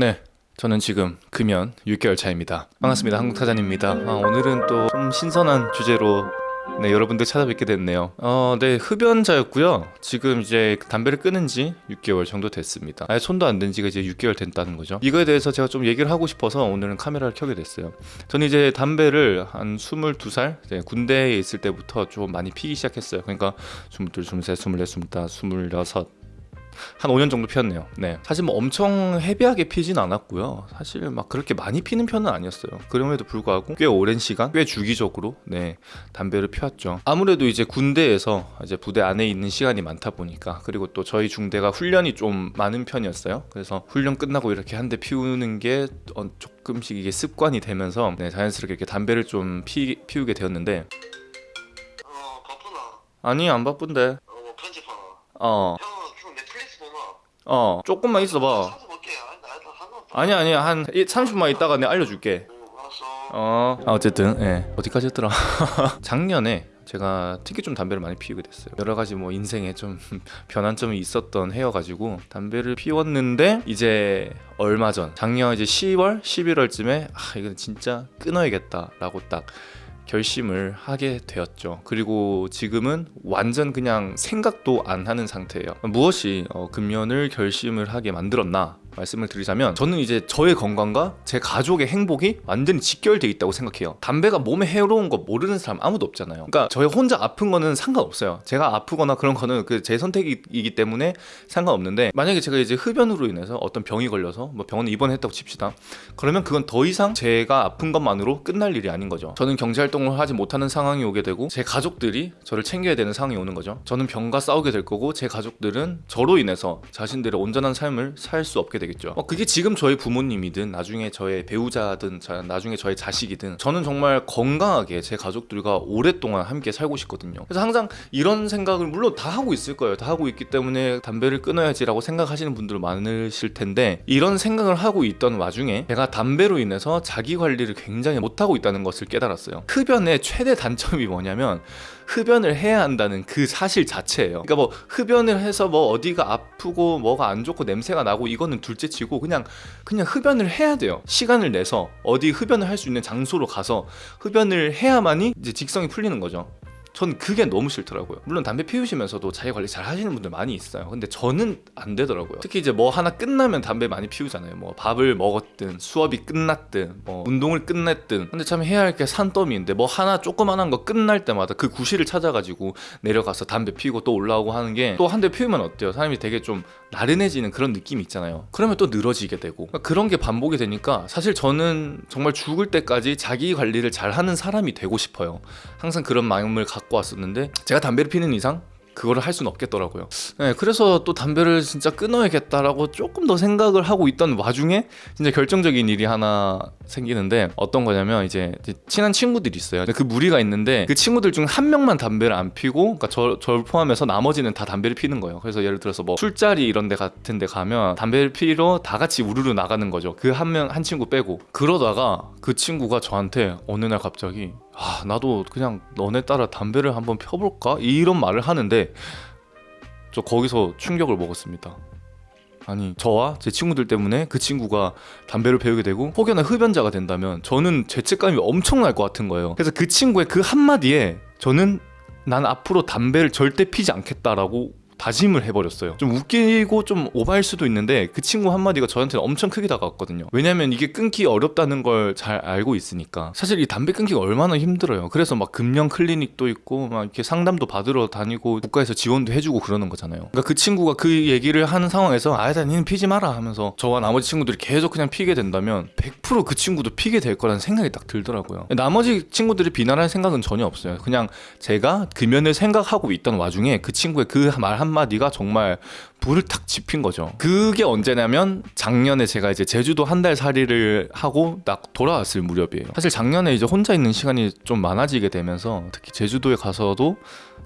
네. 저는 지금 금연 6개월 차입니다. 반갑습니다. 한국타잔입니다. 아, 오늘은 또 좀 신선한 주제로 네, 여러분들 찾아뵙게 됐네요. 어, 네, 흡연자였고요. 지금 이제 담배를 끊은 지 6개월 정도 됐습니다. 아예 손도 안 댄 지가 이제 6개월 됐다는 거죠. 이거에 대해서 제가 좀 얘기를 하고 싶어서 오늘은 카메라를 켜게 됐어요. 저는 이제 담배를 한 22살 네, 군대에 있을 때부터 좀 많이 피기 시작했어요. 그러니까 22, 23, 24, 25, 26, 한 5년 정도 피웠네요. 네. 사실 뭐 엄청 헤비하게 피진 않았고요. 사실 막 그렇게 많이 피는 편은 아니었어요. 그럼에도 불구하고 꽤 오랜 시간, 꽤 주기적으로 네 담배를 피웠죠. 아무래도 이제 군대에서 이제 부대 안에 있는 시간이 많다 보니까 그리고 또 저희 중대가 훈련이 좀 많은 편이었어요. 그래서 훈련 끝나고 이렇게 한 대 피우는 게 어, 조금씩 이게 습관이 되면서 네, 자연스럽게 이렇게 담배를 좀 피, 피우게 되었는데 어 바쁘나? 아니 안 바쁜데 어뭐 편집하나? 어 형? 어, 조금만 있어봐. 아니 아니 한 30분만 있다가 내가 알려줄게. 어. 어. 아, 어쨌든 예. 어디까지 했더라? 작년에 제가 특히 좀 담배를 많이 피우게 됐어요. 여러 가지 뭐 인생에 좀 변환점이 있었던 해여가지고 담배를 피웠는데 이제 얼마 전 작년 이제 10월 11월쯤에 아 이건 진짜 끊어야겠다 라고 딱 결심을 하게 되었죠. 그리고 지금은 완전 그냥 생각도 안 하는 상태예요. 무엇이 어, 금연을 결심을 하게 만들었나 말씀을 드리자면 저는 이제 저의 건강과 제 가족의 행복이 완전히 직결돼 있다고 생각해요. 담배가 몸에 해로운 거 모르는 사람 아무도 없잖아요. 그러니까 저희 혼자 아픈 거는 상관없어요. 제가 아프거나 그런 거는 그 제 선택이기 때문에 상관없는데 만약에 제가 이제 흡연으로 인해서 어떤 병이 걸려서 뭐 병원에 입원했다고 칩시다. 그러면 그건 더 이상 제가 아픈 것만으로 끝날 일이 아닌 거죠. 저는 경제 활동을 하지 못하는 상황이 오게 되고 제 가족들이 저를 챙겨야 되는 상황이 오는 거죠. 저는 병과 싸우게 될 거고 제 가족들은 저로 인해서 자신들의 온전한 삶을 살 수 없게 되겠죠. 어, 그게 지금 저의 부모님이든 나중에 저의 배우자든 자- 나중에 저의 자식이든 저는 정말 건강하게 제 가족들과 오랫동안 함께 살고 싶거든요. 그래서 항상 이런 생각을 물론 다 하고 있을 거예요. 다 하고 있기 때문에 담배를 끊어야지 라고 생각하시는 분들 많으실 텐데 이런 생각을 하고 있던 와중에 제가 담배로 인해서 자기 관리를 굉장히 못하고 있다는 것을 깨달았어요. 흡연의 최대 단점이 뭐냐면 흡연을 해야 한다는 그 사실 자체예요. 그러니까 뭐 흡연을 해서 뭐 어디가 아프고 뭐가 안 좋고 냄새가 나고 이거는 둘째치고 그냥 그냥 흡연을 해야 돼요. 시간을 내서 어디 흡연을 할 수 있는 장소로 가서 흡연을 해야만이 이제 직성이 풀리는 거죠. 전 그게 너무 싫더라고요. 물론 담배 피우시면서도 자기 관리 잘 하시는 분들 많이 있어요. 근데 저는 안 되더라고요. 특히 이제 뭐 하나 끝나면 담배 많이 피우잖아요. 뭐 밥을 먹었든 수업이 끝났든 뭐 운동을 끝냈든. 근데 참 해야 할 게 산더미인데 뭐 하나 조그만한 거 끝날 때마다 그 구실을 찾아가지고 내려가서 담배 피우고 또 올라오고 하는 게 또 한 대 피우면 어때요? 사람이 되게 좀 나른해지는 그런 느낌이 있잖아요. 그러면 또 늘어지게 되고 그러니까 그런 게 반복이 되니까 사실 저는 정말 죽을 때까지 자기 관리를 잘 하는 사람이 되고 싶어요. 항상 그런 마음을 갖고 왔었는데 제가 담배를 피는 이상 그거를 할 수는 없겠더라고요. 네, 그래서 또 담배를 진짜 끊어야겠다라고 조금 더 생각을 하고 있던 와중에 진짜 결정적인 일이 하나 생기는데 어떤 거냐면 이제 친한 친구들이 있어요. 그 무리가 있는데 그 친구들 중 한 명만 담배를 안 피고, 그러니까 저, 저를 포함해서 나머지는 다 담배를 피는 거예요. 그래서 예를 들어서 뭐 술자리 이런 데 같은 데 가면 담배를 피러 다 같이 우르르 나가는 거죠. 그 한 명, 한 친구 빼고. 그러다가 그 친구가 저한테 어느 날 갑자기 아, 나도 그냥 너네 따라 담배를 한번 펴볼까? 이런 말을 하는데 저 거기서 충격을 먹었습니다. 아니 저와 제 친구들 때문에 그 친구가 담배를 배우게 되고 혹여나 흡연자가 된다면 저는 죄책감이 엄청날 것 같은 거예요. 그래서 그 친구의 그 한마디에 저는 난 앞으로 담배를 절대 피지 않겠다라고 다짐을 해버렸어요. 좀 웃기고 좀 오바일 수도 있는데 그 친구 한마디가 저한테는 엄청 크게 다가왔거든요. 왜냐면 이게 끊기 어렵다는 걸 잘 알고 있으니까. 사실 이 담배 끊기가 얼마나 힘들어요. 그래서 막 금연 클리닉도 있고 막 이렇게 상담도 받으러 다니고 국가에서 지원도 해주고 그러는 거잖아요. 그러니까 그 친구가 그 얘기를 하는 상황에서 아니다 니는 피지 마라 하면서 저와 나머지 친구들이 계속 그냥 피게 된다면 100%그 친구도 피게 될 거라는 생각이 딱 들더라고요. 나머지 친구들이 비난할 생각은 전혀 없어요. 그냥 제가 금연을 생각하고 있던 와중에 그 친구의 그 말 한마디 가 정말 불을 탁 지핀 거죠. 그게 언제냐면 작년에 제가 이제 제주도 한 달 살이를 하고 딱 돌아왔을 무렵이에요. 사실 작년에 이제 혼자 있는 시간이 좀 많아지게 되면서 특히 제주도에 가서도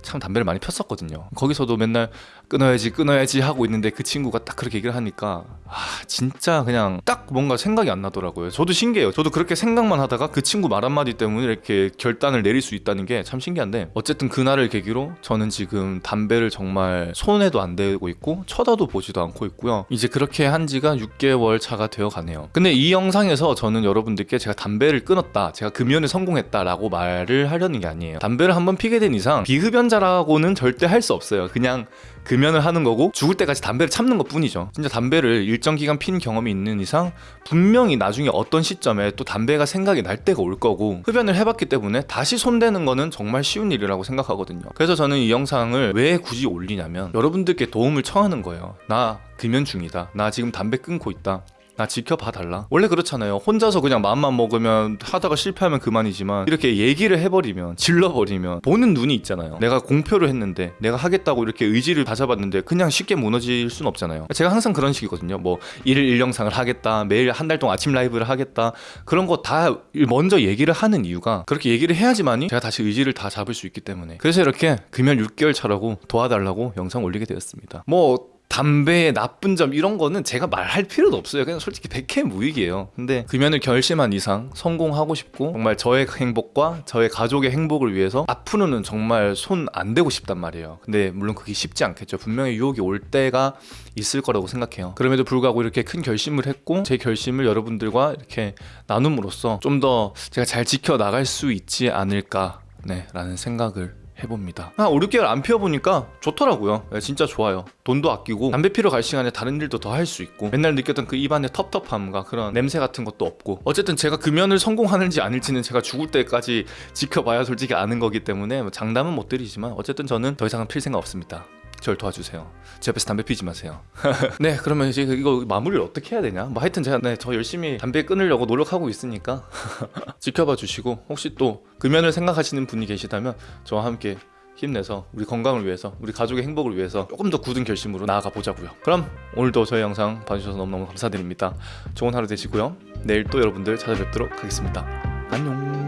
참 담배를 많이 폈었거든요. 거기서도 맨날 끊어야지 끊어야지 하고 있는데 그 친구가 딱 그렇게 얘기를 하니까 아 진짜 그냥 딱 뭔가 생각이 안 나더라고요. 저도 신기해요. 저도 그렇게 생각만 하다가 그 친구 말 한마디 때문에 이렇게 결단을 내릴 수 있다는 게 참 신기한데 어쨌든 그날을 계기로 저는 지금 담배를 정말 손에도 안 대고 있고 쳐다도 보지도 않고 있고요. 이제 그렇게 한 지가 6개월 차가 되어 가네요. 근데 이 영상에서 저는 여러분들께 제가 담배를 끊었다, 제가 금연에 성공했다 라고 말을 하려는 게 아니에요. 담배를 한번 피게 된 이상 비흡연자라고는 절대 할 수 없어요. 그냥 금연을 하는 거고 죽을 때까지 담배를 참는 것 뿐이죠. 진짜 담배를 일정 기간 핀 경험이 있는 이상 분명히 나중에 어떤 시점에 또 담배가 생각이 날 때가 올 거고 흡연을 해봤기 때문에 다시 손대는 거는 정말 쉬운 일이라고 생각하거든요. 그래서 저는 이 영상을 왜 굳이 올리냐면 여러분들께 도움을 청하는 거예요. 나 금연 중이다. 나 지금 담배 끊고 있다. 나 지켜봐 달라. 원래 그렇잖아요. 혼자서 그냥 마음만 먹으면 하다가 실패하면 그만이지만 이렇게 얘기를 해버리면 질러버리면 보는 눈이 있잖아요. 내가 공표를 했는데 내가 하겠다고 이렇게 의지를 다잡았는데 그냥 쉽게 무너질 순 없잖아요. 제가 항상 그런 식이거든요. 뭐 일일 일영상을 하겠다, 매일 한 달 동안 아침 라이브를 하겠다 그런 거 다 먼저 얘기를 하는 이유가 그렇게 얘기를 해야지만이 제가 다시 의지를 다 잡을 수 있기 때문에 그래서 이렇게 금연 6개월 차라고 도와달라고 영상 올리게 되었습니다. 뭐 담배의 나쁜 점 이런 거는 제가 말할 필요도 없어요. 그냥 솔직히 백해무익이에요. 근데 금연을 결심한 이상 성공하고 싶고 정말 저의 행복과 저의 가족의 행복을 위해서 앞으로는 정말 손 안 대고 싶단 말이에요. 근데 물론 그게 쉽지 않겠죠. 분명히 유혹이 올 때가 있을 거라고 생각해요. 그럼에도 불구하고 이렇게 큰 결심을 했고 제 결심을 여러분들과 이렇게 나눔으로써 좀 더 제가 잘 지켜 나갈 수 있지 않을까 네, 라는 생각을 해봅니다. 한 5, 6개월 안 피워보니까 좋더라고요. 네, 진짜 좋아요. 돈도 아끼고 담배 피러 갈 시간에 다른 일도 더 할 수 있고 맨날 느꼈던 그 입안의 텁텁함과 그런 냄새 같은 것도 없고 어쨌든 제가 금연을 성공하는지 아닐지는 제가 죽을 때까지 지켜봐야 솔직히 아는 거기 때문에 뭐 장담은 못 드리지만 어쨌든 저는 더 이상은 필 생각 없습니다. 절 도와주세요. 제 옆에서 담배 피지 마세요. 네, 그러면 이제 이거 마무리를 어떻게 해야 되냐? 뭐 하여튼 제가 네, 저 열심히 담배 끊으려고 노력하고 있으니까 지켜봐 주시고 혹시 또 금연을 생각하시는 분이 계시다면 저와 함께 힘내서 우리 건강을 위해서 우리 가족의 행복을 위해서 조금 더 굳은 결심으로 나아가 보자고요. 그럼 오늘도 저희 영상 봐주셔서 너무너무 감사드립니다. 좋은 하루 되시고요. 내일 또 여러분들 찾아뵙도록 하겠습니다. 안녕.